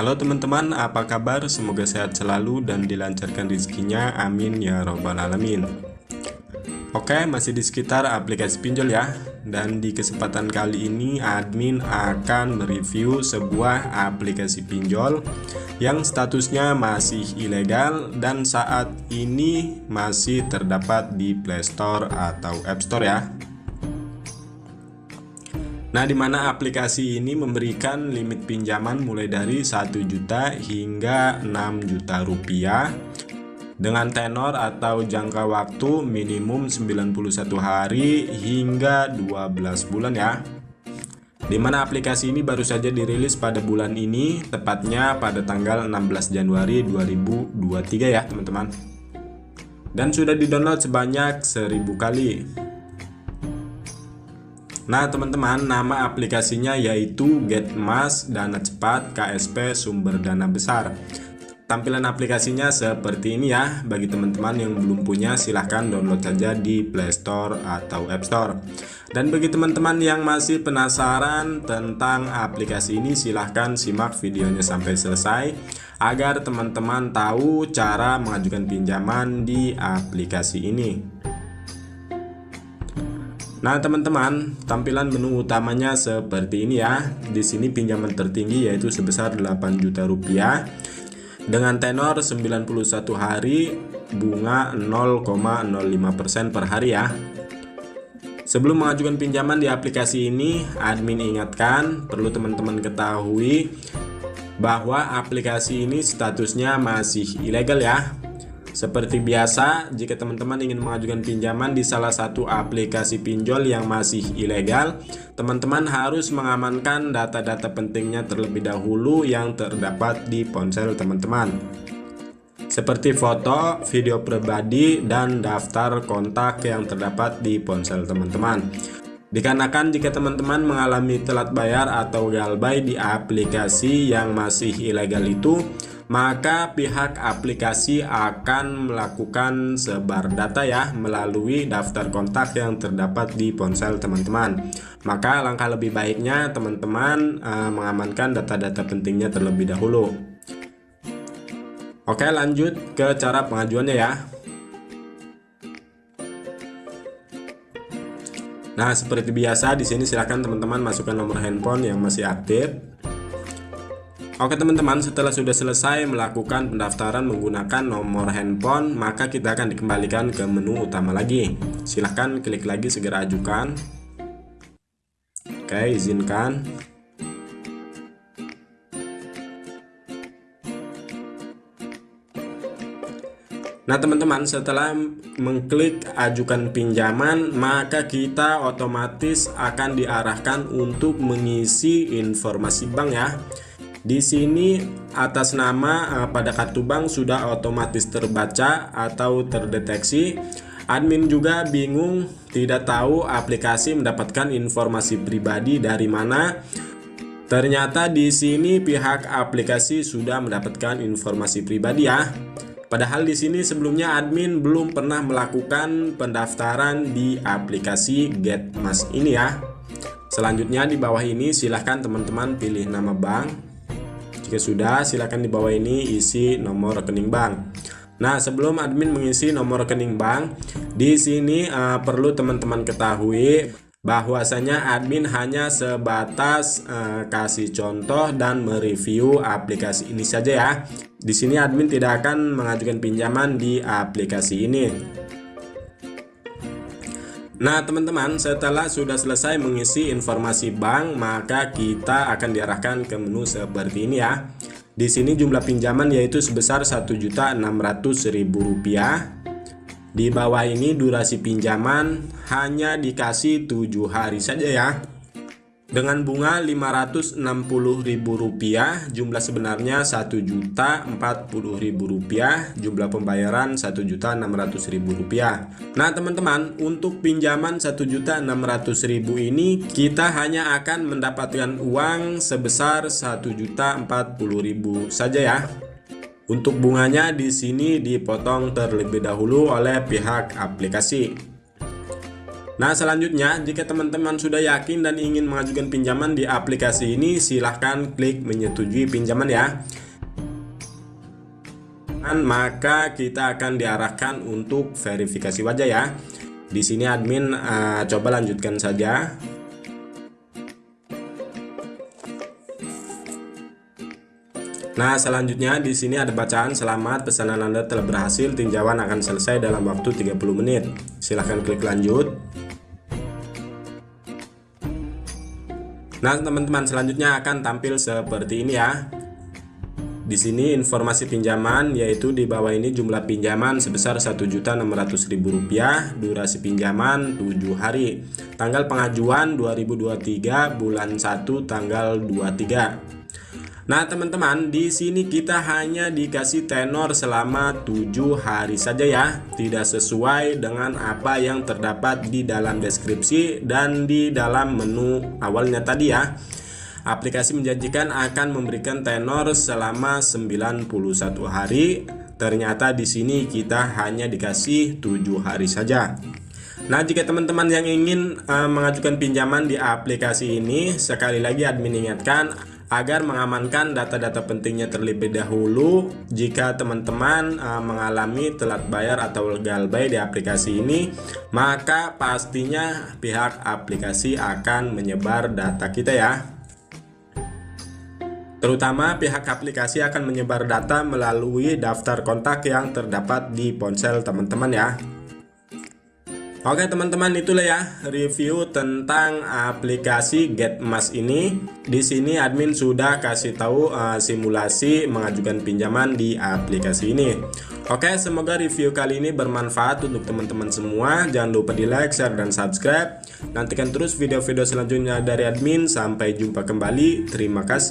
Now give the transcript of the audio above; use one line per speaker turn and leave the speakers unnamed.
Halo teman-teman, apa kabar? Semoga sehat selalu dan dilancarkan rezekinya. Amin ya robbal alamin. Oke, masih di sekitar aplikasi pinjol ya. Dan di kesempatan kali ini admin akan mereview sebuah aplikasi pinjol yang statusnya masih ilegal dan saat ini masih terdapat di Play Store atau App Store ya. Nah, di mana aplikasi ini memberikan limit pinjaman mulai dari 1 juta hingga 6 juta rupiah dengan tenor atau jangka waktu minimum 91 hari hingga 12 bulan ya. Di mana aplikasi ini baru saja dirilis pada bulan ini, tepatnya pada tanggal 16 Januari 2023 ya, teman-teman. Dan sudah di-download sebanyak 1000 kali. Nah teman-teman nama aplikasinya yaitu GetMas Dana Cepat KSP Sumber Dana Besar. Tampilan aplikasinya seperti ini ya. Bagi teman-teman yang belum punya silahkan download saja di Play Store atau App Store. Dan bagi teman-teman yang masih penasaran tentang aplikasi ini silahkan simak videonya sampai selesai Agar teman-teman tahu cara mengajukan pinjaman di aplikasi ini Nah, teman-teman, tampilan menu utamanya seperti ini ya. Di sini pinjaman tertinggi yaitu sebesar 8 juta rupiah dengan tenor 91 hari, bunga 0,05% per hari ya. Sebelum mengajukan pinjaman di aplikasi ini, admin ingatkan perlu teman-teman ketahui bahwa aplikasi ini statusnya masih ilegal ya. Seperti biasa, jika teman-teman ingin mengajukan pinjaman di salah satu aplikasi pinjol yang masih ilegal, teman-teman harus mengamankan data-data pentingnya terlebih dahulu yang terdapat di ponsel teman-teman. Seperti foto, video pribadi, dan daftar kontak yang terdapat di ponsel teman-teman. Dikarenakan jika teman-teman mengalami telat bayar atau galbay di aplikasi yang masih ilegal itu, maka pihak aplikasi akan melakukan sebar data ya melalui daftar kontak yang terdapat di ponsel teman-teman. Maka langkah lebih baiknya teman-teman uh, mengamankan data-data pentingnya terlebih dahulu. Oke, lanjut ke cara pengajuannya ya. Nah, seperti biasa di sini silahkan teman-teman masukkan nomor handphone yang masih aktif Oke teman-teman, setelah sudah selesai melakukan pendaftaran menggunakan nomor handphone, maka kita akan dikembalikan ke menu utama lagi. Silahkan klik lagi segera ajukan. Oke, izinkan. Nah teman-teman setelah mengklik ajukan pinjaman maka kita otomatis akan diarahkan untuk mengisi informasi bank ya di sini atas nama uh, pada kartu bank sudah otomatis terbaca atau terdeteksi. Admin juga bingung tidak tahu aplikasi mendapatkan informasi pribadi dari mana. Ternyata di sini pihak aplikasi sudah mendapatkan informasi pribadi ya. Padahal di sini sebelumnya admin belum pernah melakukan pendaftaran di aplikasi GetMas ini ya. Selanjutnya di bawah ini silahkan teman-teman pilih nama bank jika sudah, silakan di bawah ini isi nomor rekening bank. Nah, sebelum admin mengisi nomor rekening bank, di sini uh, perlu teman-teman ketahui bahwasanya admin hanya sebatas uh, kasih contoh dan mereview aplikasi ini saja ya. Di sini admin tidak akan mengajukan pinjaman di aplikasi ini. Nah teman-teman setelah sudah selesai mengisi informasi bank maka kita akan diarahkan ke menu seperti ini ya. Di sini jumlah pinjaman yaitu sebesar Rp1.600.000 di bawah ini durasi pinjaman hanya dikasih 7 hari saja ya dengan bunga Rp560.000, jumlah sebenarnya Rp1.040.000, jumlah pembayaran Rp1.600.000. Nah, teman-teman, untuk pinjaman Rp1.600.000 ini kita hanya akan mendapatkan uang sebesar Rp1.040.000 saja ya. Untuk bunganya di sini dipotong terlebih dahulu oleh pihak aplikasi. Nah selanjutnya jika teman-teman sudah yakin dan ingin mengajukan pinjaman di aplikasi ini silahkan klik menyetujui pinjaman ya maka kita akan diarahkan untuk verifikasi wajah ya di sini admin uh, coba lanjutkan saja Nah, selanjutnya di sini ada bacaan selamat pesanan Anda telah berhasil, tinjauan akan selesai dalam waktu 30 menit. Silahkan klik lanjut. Nah, teman-teman selanjutnya akan tampil seperti ini ya. Di sini informasi pinjaman yaitu di bawah ini jumlah pinjaman sebesar Rp1.600.000, durasi pinjaman 7 hari. Tanggal pengajuan 2023 bulan 1 tanggal 23. Nah teman-teman di sini kita hanya dikasih tenor selama 7 hari saja ya. Tidak sesuai dengan apa yang terdapat di dalam deskripsi dan di dalam menu awalnya tadi ya. Aplikasi menjanjikan akan memberikan tenor selama 91 hari. Ternyata di sini kita hanya dikasih 7 hari saja. Nah, jika teman-teman yang ingin uh, mengajukan pinjaman di aplikasi ini, sekali lagi admin ingatkan agar mengamankan data-data pentingnya terlebih dahulu jika teman-teman uh, mengalami telat bayar atau legal buy di aplikasi ini maka pastinya pihak aplikasi akan menyebar data kita ya. Terutama pihak aplikasi akan menyebar data melalui daftar kontak yang terdapat di ponsel teman-teman ya Oke teman-teman itulah ya review tentang aplikasi GetMas ini. Di sini admin sudah kasih tahu uh, simulasi mengajukan pinjaman di aplikasi ini. Oke semoga review kali ini bermanfaat untuk teman-teman semua. Jangan lupa di like, share, dan subscribe. Nantikan terus video-video selanjutnya dari admin. Sampai jumpa kembali. Terima kasih.